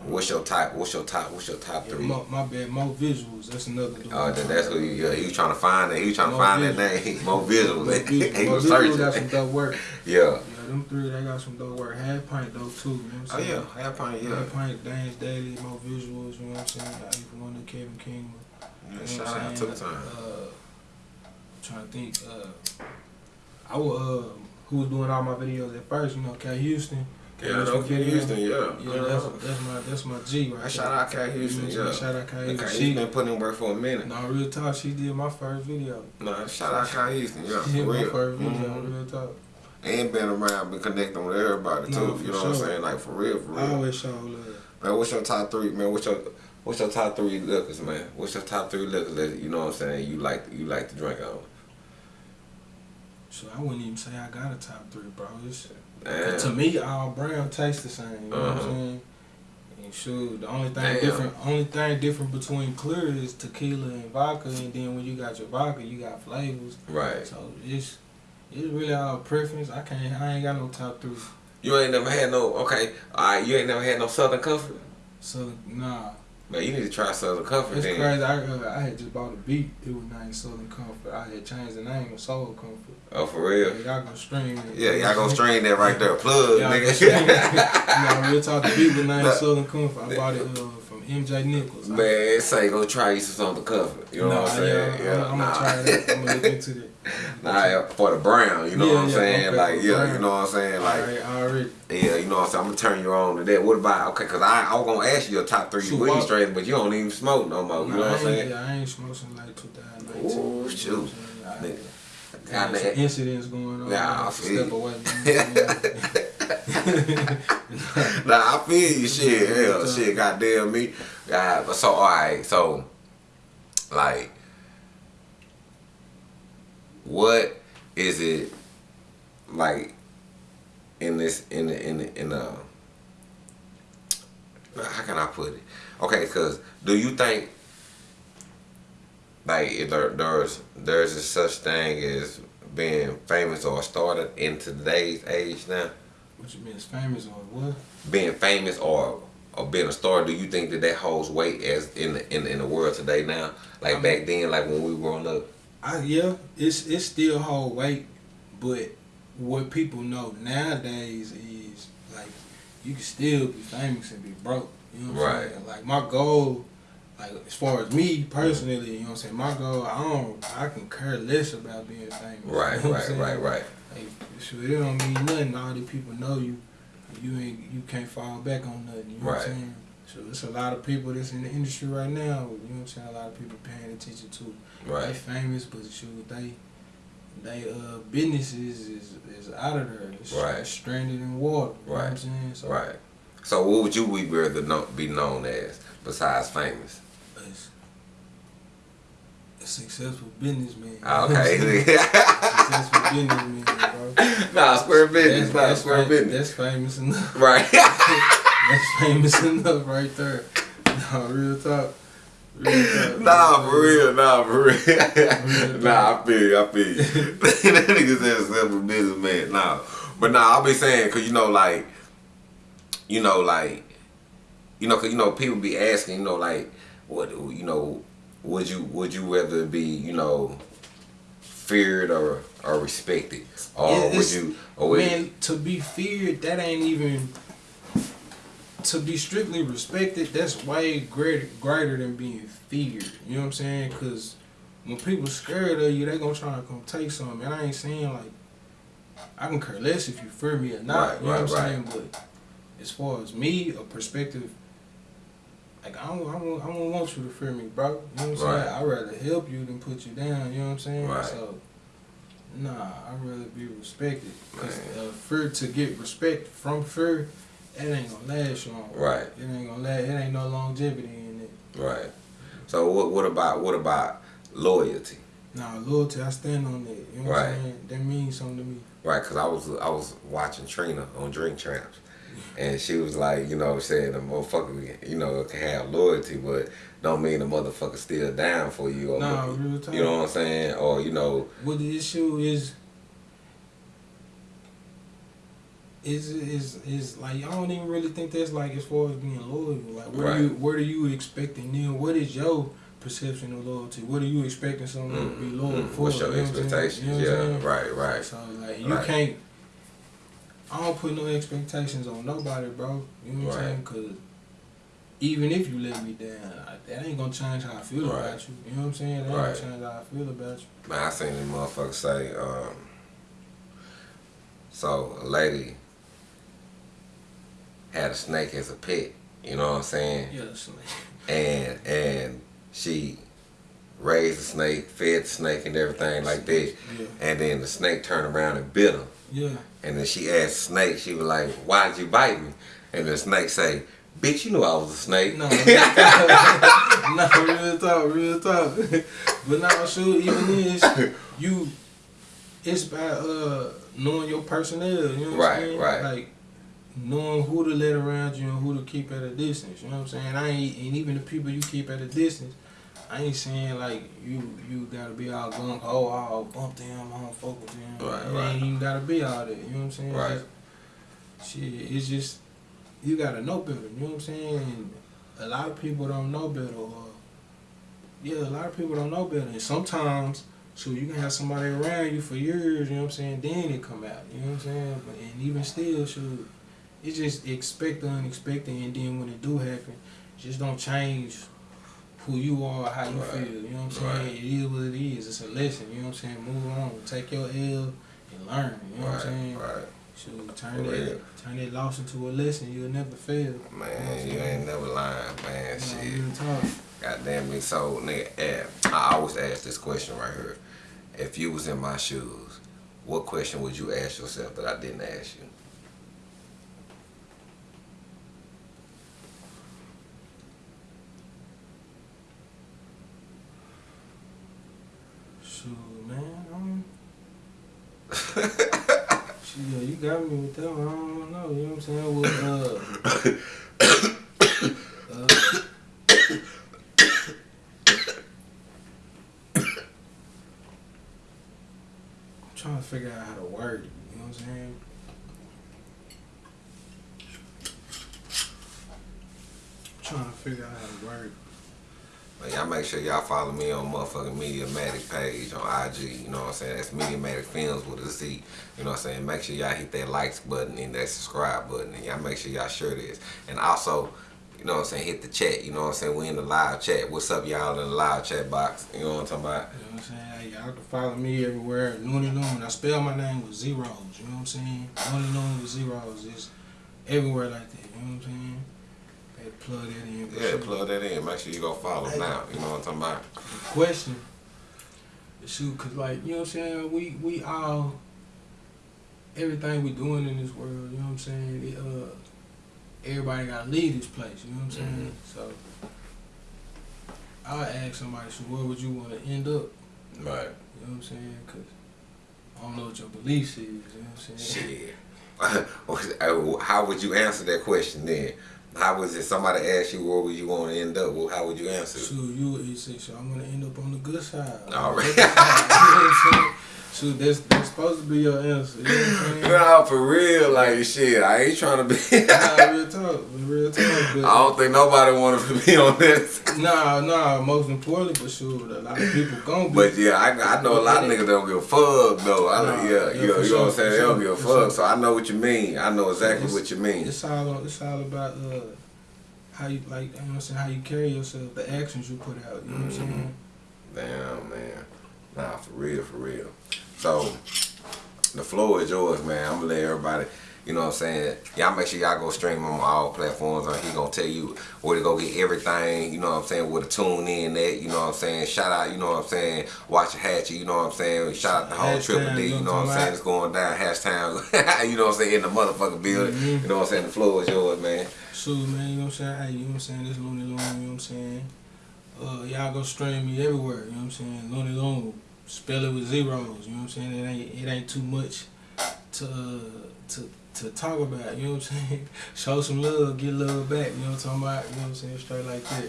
what's your top what's your top what's your top Yeah, three? my, my bad, more visuals. That's another dude. Oh, then that's who you yeah, he was trying to find that. He was trying to More find that name. <laughs> More visuals. Visuals. <laughs> he was visuals got some dope work. <laughs> Yeah. Yeah, them three, they got some dope work. Half pint though too. You know what Oh I'm saying? yeah, half pint, yeah. Half pint, Dance Daily, more visuals. You know what I'm saying? I even to Kevin King. You know Shout out to the time. Uh, trying to think. Uh, I was uh, who was doing all my videos at first. You know, Cat Houston. Yeah, know Cat Houston. Yeah, Yeah, that's, that's my that's my G right I shout out Cat Houston. You know, Yeah, Shout out Cat Cat Houston. Houston She, been putting in work for a minute. no, real talk. She did my first video. No, shout out Cat Houston. Yeah, She for did my real. first video. Mhm. Real talk. And been around, been connecting with everybody too. No, you for know what I'm saying? Like for real, for real. I always show love. Man, what's your top three? Man, what's your what's your top three liquors, man? What's your top three liquors that you know what I'm saying? You like you like to drink on? So I wouldn't even say I got a top three, bro. It's. To me, all brown tastes the same. You know what Uh-huh. I'm saying? And shoot, the only thing Damn. different, only thing different between clear is tequila and vodka, and then when you got your vodka, you got flavors. Right. So it's it's really all preference. I can't, I ain't got no top three. You ain't never had no okay. All right, you ain't never had no Southern Comfort. So nah, Man, you need to try Southern Comfort. it's then. crazy. I uh, I had just bought a beat. It was named Southern Comfort. I had changed the name of Soul Comfort. Oh, for real? Yeah, y'all gonna stream it. Yeah, y'all gonna stream that right there. Plug, Y'all nigga. <laughs> you know, real talk. Beat was named Nah. Southern Comfort. I bought it uh, from MJ Nichols. I- Man, say go try you some the cover. You know what I'm saying? Yeah, I'm, I'm nah. gonna try that. I'm gonna look into that. <laughs> Nah, for the brown, you know Yeah, what I'm yeah, saying? okay, like, yeah, brown. you know what I'm saying? Like, Alright, already. yeah, you know what I'm saying? I'm gonna turn you on to that. What about, okay, because I, I was gonna ask you your top three Shoot, weed strains, but you don't even smoke no more. You know what I'm saying? Yeah, I ain't smoking like 2019. Ooh, you know what I'm shoot. saying? Got God, man. incidents going on. Nah, I feel step you. away. <laughs> <laughs> Nah, I feel you, shit. Hell, shit, goddamn me. God, but so, alright, so, like, what is it like in this in the in the in the how can I put it? Okay, cause do you think like there, there's there's a such thing as being famous or started in today's age now? what you mean, is famous or what? being famous or or being a star, do you think that that holds weight as in the, in, in the world today now? Like Um, back then, like when we were growing up. I, yeah, it's it's still hold weight, but what people know nowadays is like you can still be famous and be broke. You know what I'm Right. saying? Like my goal, like as far as me personally, you know what I'm saying. My goal, I don't, I can care less about being famous. Right, you know what right, right, right. Like, sure, it don't mean nothing. All these people know you. You ain't, you can't fall back on nothing. You know what Right. I'm saying? So it's a lot of people that's in the industry right now. You know what I'm saying? A lot of people paying attention to. They Right, famous, but shoot, they they uh businesses is is out of there. It's Right. stranded in water. You know what I'm Right. saying? So right. So what would you we rather be known as besides famous? Successful businessman. Ah, Okay. <laughs> successful businessman, bro. nah, square business, That's, nah, that's, square fam- business. that's famous enough. <laughs> Right. <laughs> That's famous enough right there. No, real talk. Real talk. nah, for real, nah, for real. Real nah, I feel you, I feel you. that nigga said a simple businessman. Nah. But nah, I'll be saying, cause you know, like, you know, like, you know, cause you know, people be asking, you know, like, what, you know, would you, would you rather be, you know, feared or or respected, or Yeah, would you, or Man, to be feared, that ain't even. To be strictly respected, that's way greater, greater than being feared. You know what I'm saying? Because when people scared of you, they gonna try to come take something. And I ain't saying like I can care less if you fear me or not. Right, you know right, what I'm right. saying? But as far as me, a perspective. Like I don't, I don't, I don't want you to fear me, bro. You know what I'm Right. saying? I'd rather help you than put you down. You know what I'm saying? Right. So, nah, I'd rather be respected. Cause uh, fear to get respect from fear, it ain't gonna last long. Right. It ain't gonna last. It ain't no longevity in it. right? So what, what about, what about loyalty? Nah, loyalty, I stand on that. You know what Right. I'm saying? That means something to me. Right, cause I was I was watching Trina on Drink Champs, and she was like, you know, I'm saying the motherfucker, you know, can have loyalty, but don't mean the motherfucker still down for you. Or, Nah, real talk. you know what I'm saying? Or you know, What the issue is is is is like I don't even really think that's like as far as being loyal. Like where Right. do you where do you expecting them? What is your perception of loyalty? What are you expecting someone to be mm, loyal mm, for? what's your You know what I'm saying? expectations? You know what yeah, right, right. So like you Right. can't. I don't put no expectations on nobody, bro. You know what Right. I'm saying? Cause even if you let me down, that ain't gonna change how I feel Right. about you. You know what I'm saying? That ain't Right. gonna change how I feel about you. Man, I seen this motherfucker say, um, so a lady had a snake as a pet, you know what I'm saying? Yeah, like, <laughs> And and she raised the snake, fed the snake and everything like that. Yeah, And then the snake turned around and bit her. Yeah. And then she asked snake, she was like, Why'd you bite me? And the snake say, Bitch, you knew I was a snake. No, <laughs> no, real talk, real talk. but now, shoot, even this, you, it's by uh knowing your personnel. You know what Right, I'm saying? right. Like knowing who to let around you and who to keep at a distance. You know what I'm saying? I ain't, and even the people you keep at a distance. I ain't saying like you you gotta be all gung ho, all bump them, I don't fuck with them. Right, it right. ain't even gotta be all that. You know what I'm saying? Right. Just- shit, it's just you gotta know better. You know what I'm saying? And a lot of people don't know better. Or, yeah, a lot of people don't know better. And sometimes, so you can have somebody around you for years. You know what I'm saying? Then it come out. You know what I'm saying? But and even still, shoot, it's just expect the unexpected. And then when it do happen, just don't change who you are, how you Right. feel. You know what I'm saying? Right. It is what it is. It's a lesson. You know what I'm saying? Move on. Take your L and learn. You know what I'm saying? right. Shoot, turn For that real. turn that loss into a lesson. You'll never fail. Man, you ain't never lying, man. You know, Shit. God damn me. So, nigga, eh, I always ask this question right here. If you was in my shoes, what question would you ask yourself that I didn't ask you? Shoot, man. Um, shoot, yeah, you got me with that one. I don't know. You know what I'm saying? Well, uh, uh, <coughs> I'm trying to figure out how to word it. You know what I'm saying? I'm trying to figure out how to word it. Y'all make sure y'all follow me on motherfucking Mediamatic page on IG. You know what I'm saying? That's Mediamatic Films with a Z. You know what I'm saying? Make sure y'all hit that likes button and that subscribe button. And y'all make sure y'all share this. And also, you know what I'm saying? Hit the chat. You know what I'm saying? We in the live chat. What's up, y'all, in the live chat box? You know what I'm talking about? You know what I'm saying? Y'all can follow me everywhere. Looney Loon. I spell my name with zeros. You know what I'm saying? Looney Loon with zeros. It's everywhere like that. You know what I'm saying? Hey, plug that in. Yeah, shoot, plug that in. Make sure you go follow now. You know what I'm talking about? the question. Shoot, cause like you know what I'm saying. We we all everything we doing in this world. You know what I'm saying. It, uh, everybody gotta leave this place. You know what I'm saying. So. I'll ask somebody, so where would you want to end up? Right. You know what I'm saying? Cause I don't know what your beliefs is. You know what I'm saying? Shit. <laughs> How would you answer that question then? How was it somebody asked you where would you want to end up? Well, how would you answer? So you would say, so I'm gonna end up on the good side. All <laughs> right. You know what I'm saying? So that's that's supposed to be your answer. You know saying? <laughs> For real, like shit. I ain't trying to be. <laughs> Nah, real talk, real talk. I don't think nobody wanted to <laughs> be on this. nah, nah. Most importantly, for sure, a lot of people gonna be. But yeah, I, I know a lot of niggas don't give a fuck though. I, Nah, yeah, yeah, you know, you know what I'm saying? They don't give a fuck. sure. So I know what you mean. I know exactly It's- what you mean. it's all it's all about uh, how you like. You know what I'm saying? How you carry yourself, the actions you put out. You know what I'm Mhm. saying? Damn, man. Nah, for real, for real. So, the floor is yours, man. I'm gonna let everybody, you know what I'm saying? Y'all make sure y'all go stream on all platforms. Or he gonna tell you where to go get everything, you know what I'm saying? Where to tune in at, you know what I'm saying? Shout out, you know what I'm saying? Waxahachie, you know what I'm saying? Shout out the whole Triple D, you know what I'm saying? It's going down, hashtag, you know what I'm saying? In the motherfucking building. Mhm. You know what I'm saying? The floor is yours, man. So man, you know what I'm saying? Hey, you know what I'm saying? This Looney Loon, you know what I'm saying? Uh, y'all go stream me everywhere, you know what I'm saying? Looney Loon, spell it with zeros, you know what I'm saying? It ain't it ain't too much to uh, to to talk about, you know what I'm saying? <laughs> Show some love, get love back, you know what I'm talking about? You know what I'm saying? Straight like that.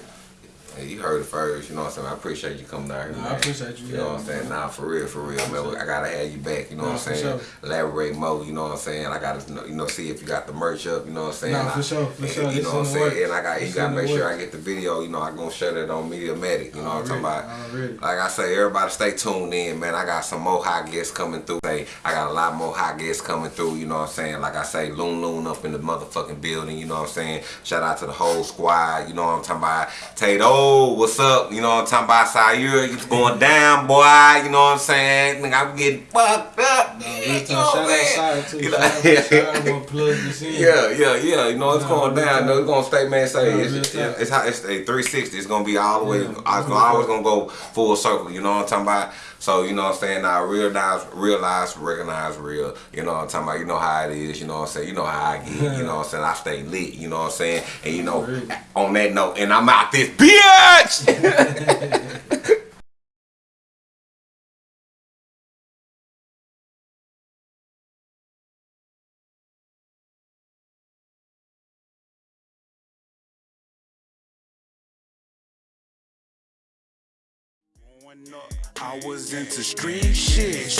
Hey, you heard it first, you know what I'm saying? I appreciate you coming out here, Nah, I appreciate you You know what I'm saying? Nah, for real, for real, man. I gotta have you back, you know Nah, what I'm for saying? sure. Elaborate more, you know what I'm saying? I gotta, you know, see if you got the merch up, you know what I'm saying? Nah, for sure, for sure. You know what I'm saying? And I got, you gotta make sure I get the video, you know, I gonna share that on Mediamatic, you know what I'm talking about? Like I say, everybody stay tuned in, man. I got some more hot guests coming through. Say, I got a lot more hot guests coming through, you know what I'm saying? Like I say, Loon Loon up in the motherfucking building, you know what I'm saying? Shout out to the whole squad, you know what I'm talking about? Tato, what's up? You know what I'm talking about? Sayur, it's going down, boy, you know what I'm saying? Nigga, I'm getting fucked up. Nah, you real know Shout out? Too. You know- Shout out Side. I'm gonna plug this <laughs> in. Yeah, yeah, yeah. You know it's going down. No, it's gonna stay, man. Say it's, it's, it's, how- it's a 360. It's gonna be all the way. Yeah, uh, It's gonna always gonna go full circle. You know what I'm talking about? So you know what I'm saying. Now realize, realize, recognize real. You know what I'm talking about? You know how it is. You know what I'm saying. You know how I get. You <laughs> know what I'm saying. I stay lit. You know what I'm saying. And you know, on that note, and I'm out this bitch. Growing <laughs> I was into street shit.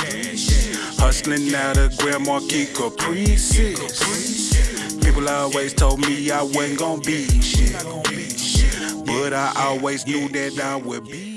Hustling out of Grand Marquis Caprices. People always told me I wasn't gonna be shit. But I always knew that I would be